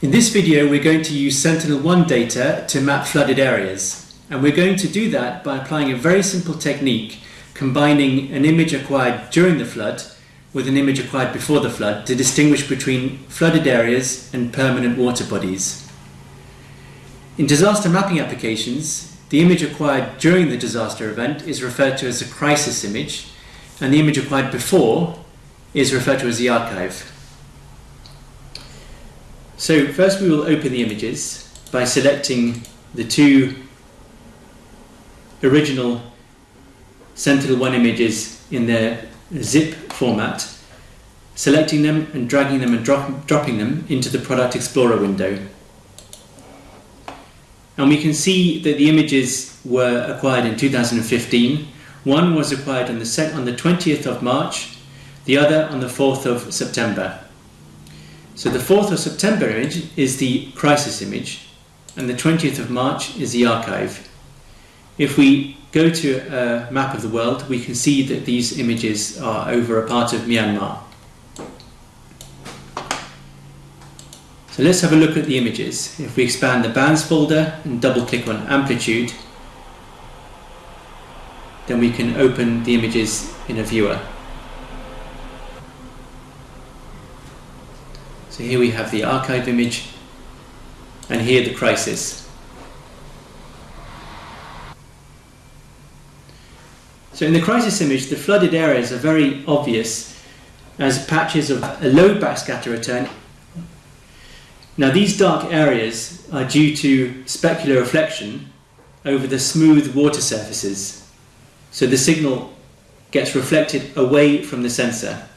In this video we're going to use Sentinel-1 data to map flooded areas and we're going to do that by applying a very simple technique combining an image acquired during the flood with an image acquired before the flood to distinguish between flooded areas and permanent water bodies. In disaster mapping applications, the image acquired during the disaster event is referred to as a crisis image and the image acquired before is referred to as the archive. So first we will open the images by selecting the two original Sentinel-1 images in their zip format, selecting them and dragging them and drop, dropping them into the Product Explorer window. And we can see that the images were acquired in 2015. One was acquired on the, on the 20th of March, the other on the 4th of September. So the 4th of September image is the crisis image and the 20th of March is the archive. If we go to a map of the world, we can see that these images are over a part of Myanmar. So let's have a look at the images. If we expand the bands folder and double click on amplitude, then we can open the images in a viewer. So here we have the archive image and here the crisis. So in the crisis image, the flooded areas are very obvious as patches of a low backscatter return. Now these dark areas are due to specular reflection over the smooth water surfaces. So the signal gets reflected away from the sensor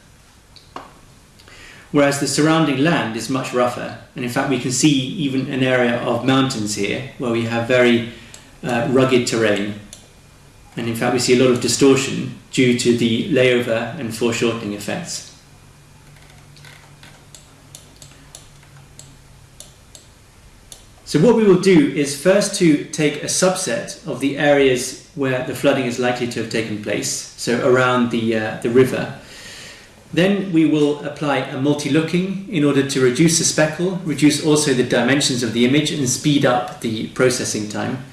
whereas the surrounding land is much rougher. And in fact, we can see even an area of mountains here where we have very uh, rugged terrain. And in fact, we see a lot of distortion due to the layover and foreshortening effects. So what we will do is first to take a subset of the areas where the flooding is likely to have taken place, so around the, uh, the river, then we will apply a multi-looking in order to reduce the speckle, reduce also the dimensions of the image and speed up the processing time.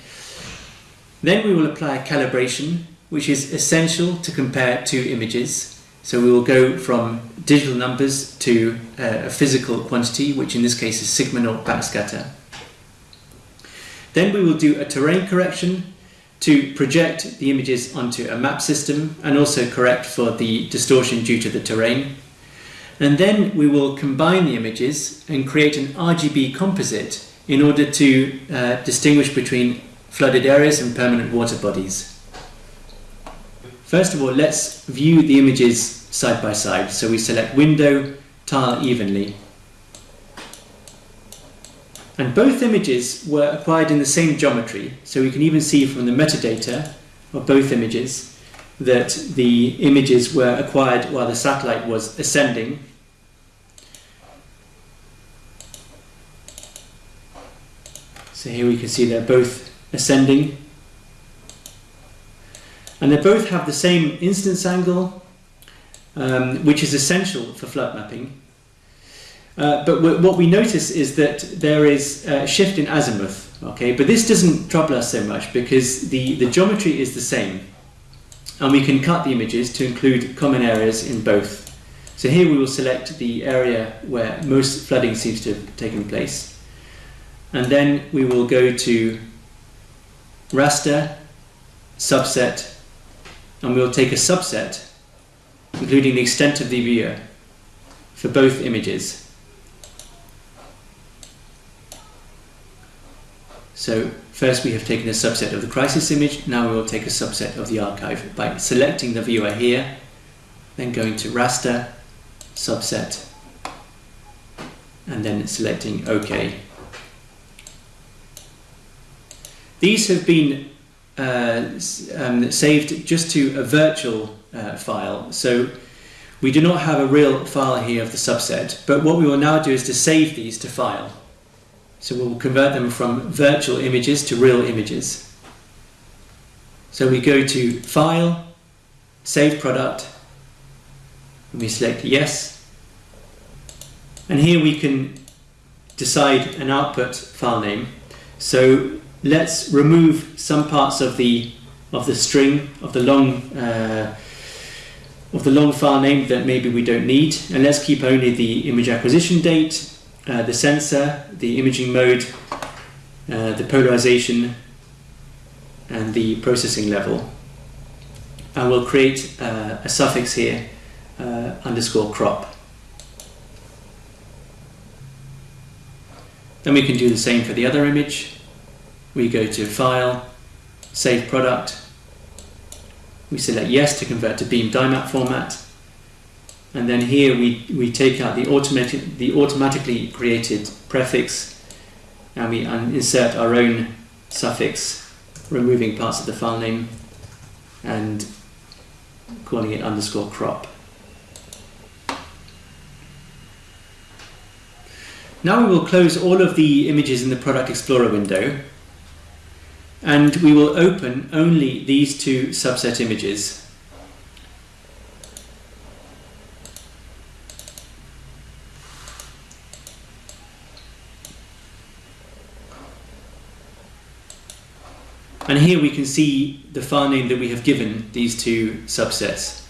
Then we will apply a calibration which is essential to compare two images. So we will go from digital numbers to uh, a physical quantity, which in this case is sigma naught backscatter. Then we will do a terrain correction to project the images onto a map system and also correct for the distortion due to the terrain. And then we will combine the images and create an RGB composite in order to uh, distinguish between flooded areas and permanent water bodies. First of all, let's view the images side by side. So we select window, tile evenly, and both images were acquired in the same geometry. So we can even see from the metadata of both images that the images were acquired while the satellite was ascending. So here we can see they're both ascending. And they both have the same incidence angle, um, which is essential for flood mapping. Uh, but what we notice is that there is a shift in azimuth, okay? But this doesn't trouble us so much because the, the geometry is the same. And we can cut the images to include common areas in both. So here we will select the area where most flooding seems to have taken place. And then we will go to raster, subset, and we'll take a subset, including the extent of the viewer, for both images. So first we have taken a subset of the crisis image, now we will take a subset of the archive by selecting the viewer here, then going to raster, subset, and then selecting OK. These have been uh, um, saved just to a virtual uh, file, so we do not have a real file here of the subset, but what we will now do is to save these to file. So we'll convert them from virtual images to real images. So we go to File, Save Product, and we select Yes. And here we can decide an output file name. So let's remove some parts of the of the string of the long uh, of the long file name that maybe we don't need, and let's keep only the image acquisition date, uh, the sensor, the imaging mode, uh, the polarization, and the processing level. And we'll create uh, a suffix here, uh, underscore crop. Then we can do the same for the other image. We go to File, Save Product. We select Yes to convert to BEAM-DIMAP format. And then here we, we take out the, automatic, the automatically created prefix and we insert our own suffix, removing parts of the file name and calling it underscore crop. Now we will close all of the images in the Product Explorer window and we will open only these two subset images. And here we can see the file name that we have given these two subsets.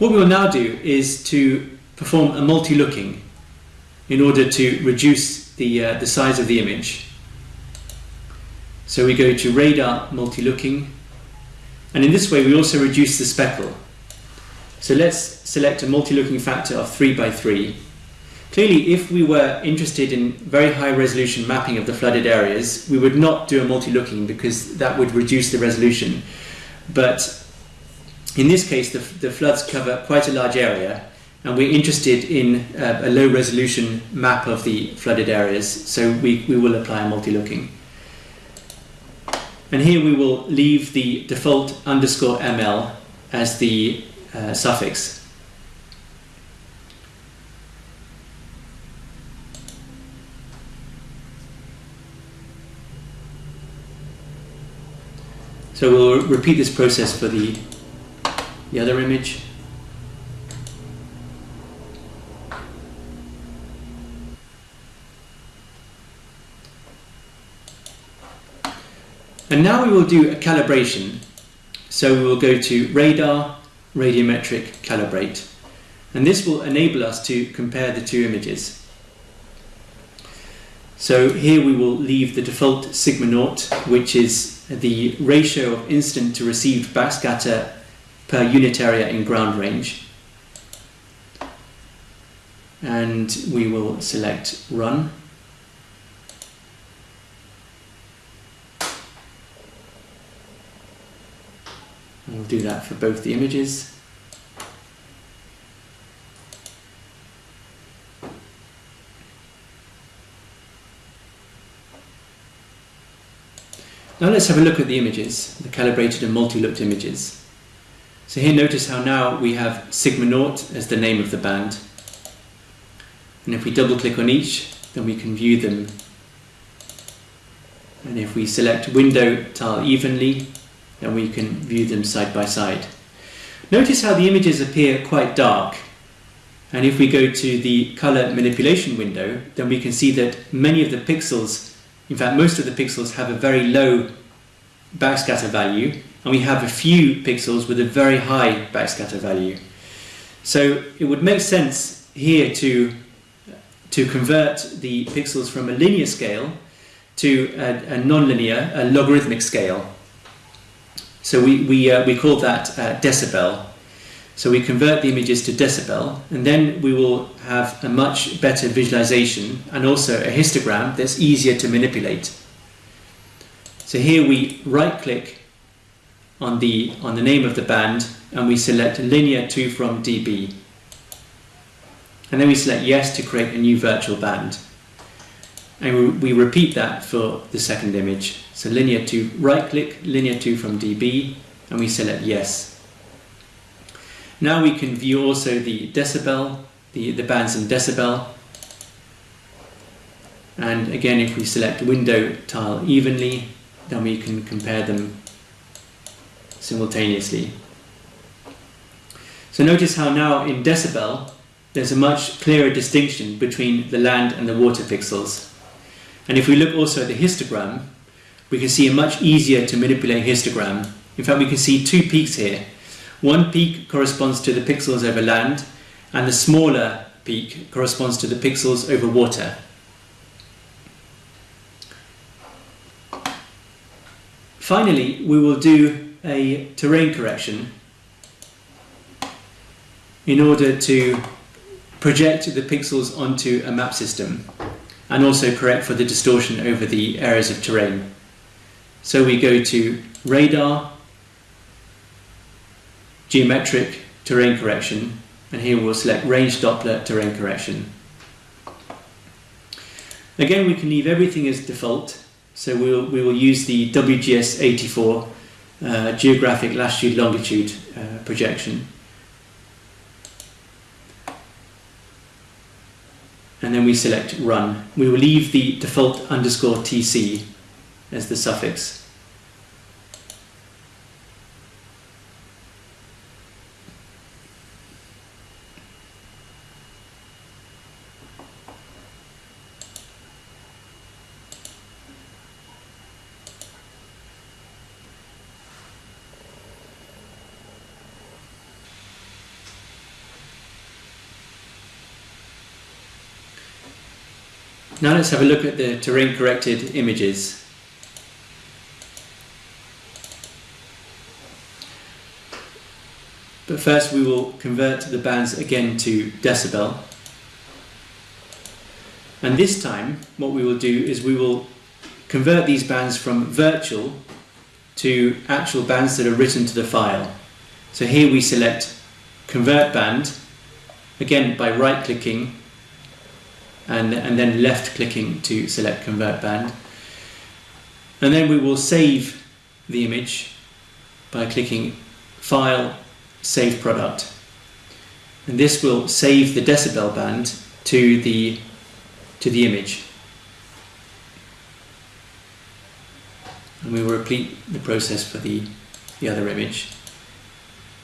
What we will now do is to perform a multi-looking in order to reduce the, uh, the size of the image. So we go to radar multi-looking and in this way we also reduce the speckle. So let's select a multi-looking factor of 3 by 3. Clearly if we were interested in very high resolution mapping of the flooded areas we would not do a multi-looking because that would reduce the resolution. But in this case the, the floods cover quite a large area and we're interested in uh, a low resolution map of the flooded areas, so we, we will apply a multi-looking. And here we will leave the default underscore ml as the uh, suffix. So we'll repeat this process for the, the other image. And now we will do a calibration. So we will go to radar, radiometric, calibrate. And this will enable us to compare the two images. So here we will leave the default sigma naught, which is the ratio of incident to received backscatter per unit area in ground range. And we will select run. We'll do that for both the images. Now let's have a look at the images, the calibrated and multi-looked images. So here notice how now we have sigma naught as the name of the band. And if we double click on each, then we can view them. And if we select window tile evenly, then we can view them side by side. Notice how the images appear quite dark and if we go to the color manipulation window then we can see that many of the pixels, in fact most of the pixels have a very low backscatter value and we have a few pixels with a very high backscatter value. So it would make sense here to, to convert the pixels from a linear scale to a, a non-linear, a logarithmic scale. So we, we, uh, we call that uh, decibel. So we convert the images to decibel and then we will have a much better visualization and also a histogram that's easier to manipulate. So here we right click on the, on the name of the band and we select linear to from dB. And then we select yes to create a new virtual band. And we, repeat that for the second image. So linear to right click, linear to from dB, and we select yes. Now we can view also the decibel, the, the bands in decibel. And again, if we select window tile evenly, then we can compare them simultaneously. So notice how now in decibel, there's a much clearer distinction between the land and the water pixels. And if we look also at the histogram, we can see a much easier to manipulate histogram. In fact, we can see two peaks here. One peak corresponds to the pixels over land, and the smaller peak corresponds to the pixels over water. Finally, we will do a terrain correction in order to project the pixels onto a map system and also correct for the distortion over the areas of terrain. So we go to radar, geometric terrain correction, and here we'll select range Doppler terrain correction. Again, we can leave everything as default, so we'll, we will use the WGS84 uh, geographic latitude longitude uh, projection. and then we select run. We will leave the default underscore tc as the suffix. Now let's have a look at the terrain corrected images. But first we will convert the bands again to decibel. And this time what we will do is we will convert these bands from virtual to actual bands that are written to the file. So here we select convert band, again by right clicking and, and then left clicking to select convert band. And then we will save the image by clicking File, Save Product. And this will save the decibel band to the, to the image. And we will repeat the process for the, the other image.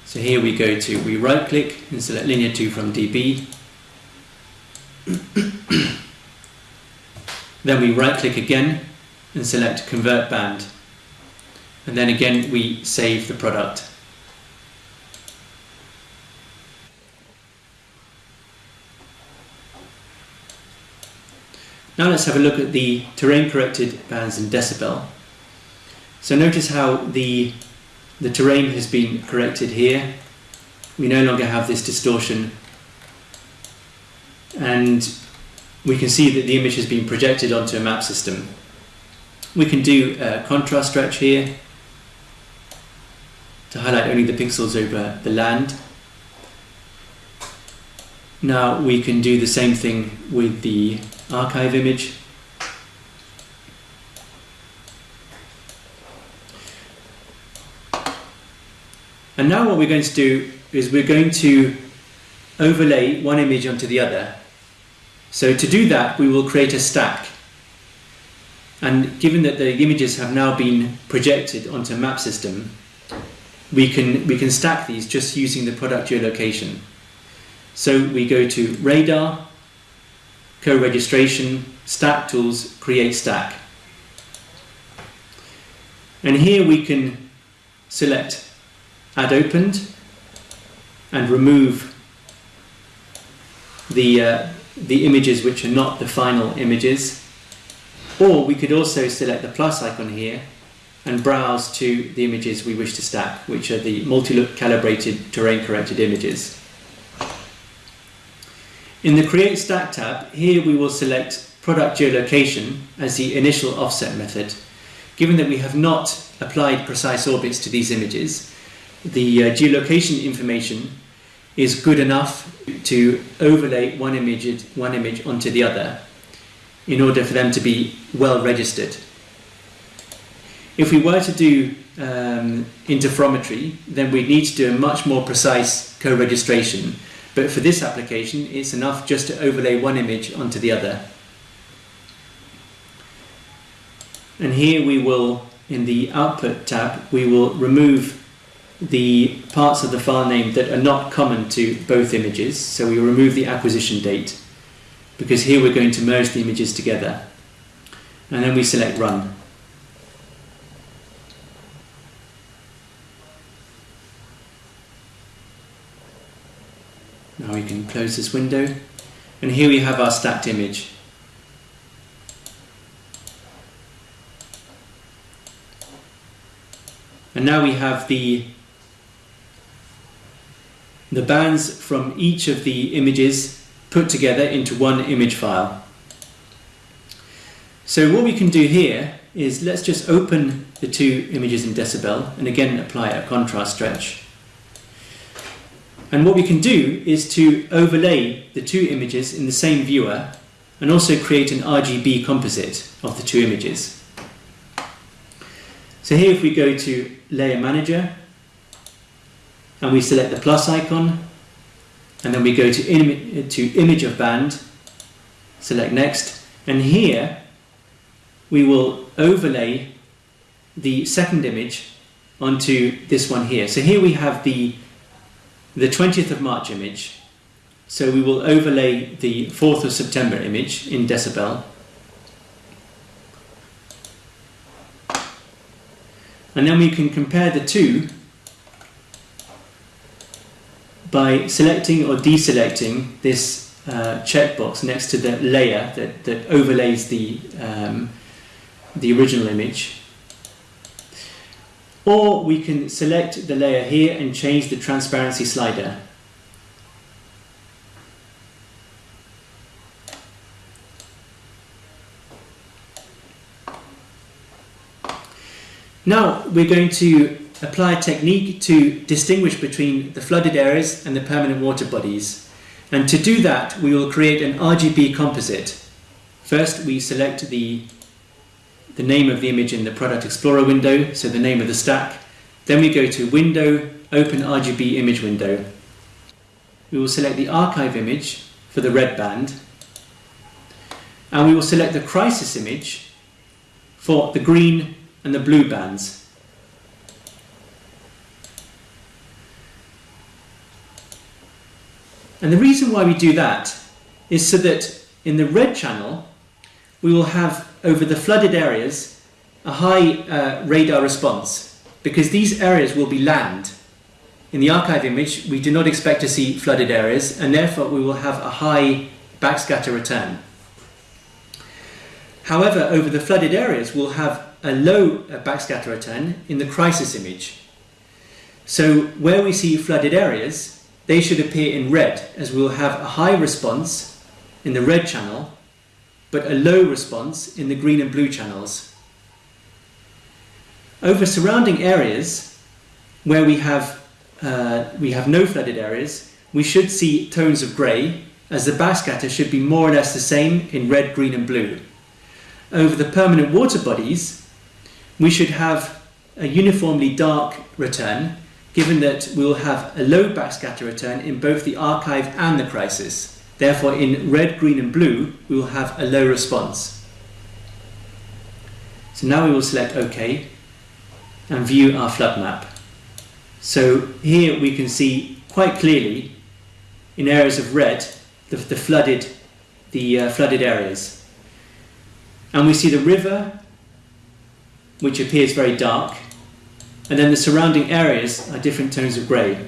So here we go to, we right click and select Linear 2 from DB then we right click again and select convert band. And then again we save the product. Now let's have a look at the terrain corrected bands in decibel. So notice how the, the terrain has been corrected here. We no longer have this distortion and we can see that the image has been projected onto a map system. We can do a contrast stretch here to highlight only the pixels over the land. Now we can do the same thing with the archive image. And now what we're going to do is we're going to overlay one image onto the other so to do that, we will create a stack. And given that the images have now been projected onto map system, we can, we can stack these just using the product geolocation. So we go to radar, co-registration, stack tools, create stack. And here we can select add opened and remove the, uh, the images which are not the final images. Or we could also select the plus icon here and browse to the images we wish to stack, which are the multi-look calibrated terrain corrected images. In the Create Stack tab, here we will select Product Geolocation as the initial offset method. Given that we have not applied precise orbits to these images, the uh, geolocation information is good enough to overlay one image, one image onto the other in order for them to be well registered. If we were to do um, interferometry, then we need to do a much more precise co-registration. But for this application, it's enough just to overlay one image onto the other. And here we will, in the Output tab, we will remove the parts of the file name that are not common to both images. So we remove the acquisition date because here we're going to merge the images together. And then we select run. Now we can close this window and here we have our stacked image. And now we have the the bands from each of the images put together into one image file. So what we can do here is let's just open the two images in Decibel and again apply a contrast stretch. And what we can do is to overlay the two images in the same viewer and also create an RGB composite of the two images. So here if we go to Layer Manager and we select the plus icon and then we go to, Im to Image of Band, select Next and here we will overlay the second image onto this one here. So here we have the the 20th of March image. So we will overlay the 4th of September image in decibel. And then we can compare the two by selecting or deselecting this uh, checkbox next to the layer that, that overlays the, um, the original image or we can select the layer here and change the transparency slider. Now we're going to apply a technique to distinguish between the flooded areas and the permanent water bodies. And to do that, we will create an RGB composite. First, we select the the name of the image in the Product Explorer window, so the name of the stack. Then we go to Window, Open RGB Image Window. We will select the archive image for the red band, and we will select the crisis image for the green and the blue bands. And the reason why we do that is so that in the red channel we will have over the flooded areas a high uh, radar response because these areas will be land. In the archive image, we do not expect to see flooded areas and therefore we will have a high backscatter return. However, over the flooded areas, we'll have a low uh, backscatter return in the crisis image. So where we see flooded areas, they should appear in red as we'll have a high response in the red channel but a low response in the green and blue channels. Over surrounding areas where we have, uh, we have no flooded areas, we should see tones of grey as the backscatter should be more or less the same in red, green and blue. Over the permanent water bodies, we should have a uniformly dark return given that we will have a low backscatter return in both the archive and the crisis. Therefore, in red, green and blue, we will have a low response. So now we will select OK and view our flood map. So here we can see quite clearly in areas of red the, the flooded the uh, flooded areas. And we see the river which appears very dark and then the surrounding areas are different tones of grey.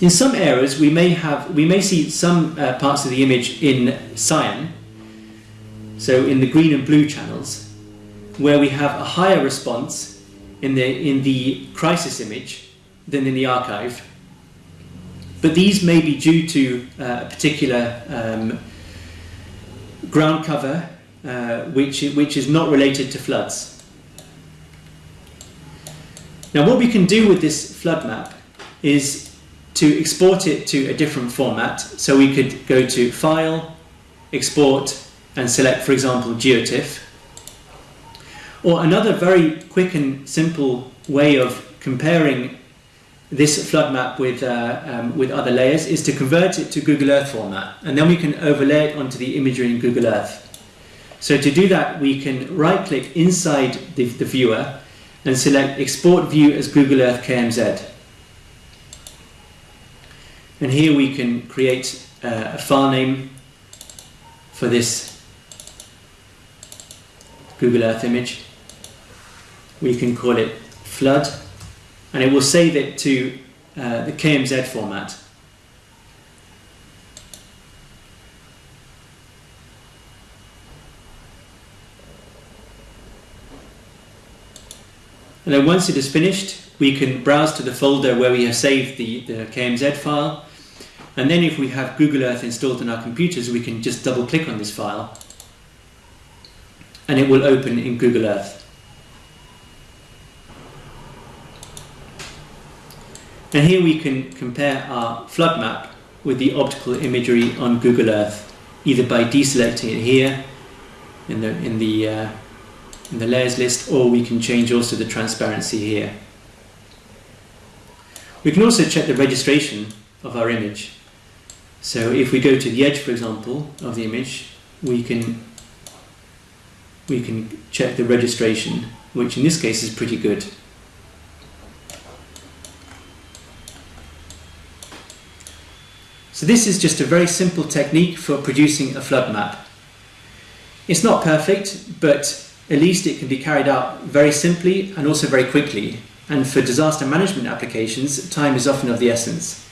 In some areas, we may have we may see some uh, parts of the image in cyan, so in the green and blue channels, where we have a higher response in the in the crisis image than in the archive. But these may be due to uh, a particular um, ground cover, uh, which which is not related to floods. Now, what we can do with this flood map is to export it to a different format. So we could go to File, Export, and select, for example, GeoTIFF. Or another very quick and simple way of comparing this flood map with, uh, um, with other layers is to convert it to Google Earth format. And then we can overlay it onto the imagery in Google Earth. So to do that, we can right click inside the, the viewer and select export view as Google Earth KMZ. And here we can create uh, a file name for this Google Earth image. We can call it flood and it will save it to uh, the KMZ format. And then once it is finished, we can browse to the folder where we have saved the, the KMZ file. And then if we have Google Earth installed on our computers, we can just double click on this file and it will open in Google Earth. And here we can compare our flood map with the optical imagery on Google Earth, either by deselecting it here in the, in the uh, in the layers list or we can change also the transparency here. We can also check the registration of our image. So if we go to the edge, for example, of the image, we can we can check the registration, which in this case is pretty good. So this is just a very simple technique for producing a flood map. It's not perfect, but at least it can be carried out very simply and also very quickly. And for disaster management applications, time is often of the essence.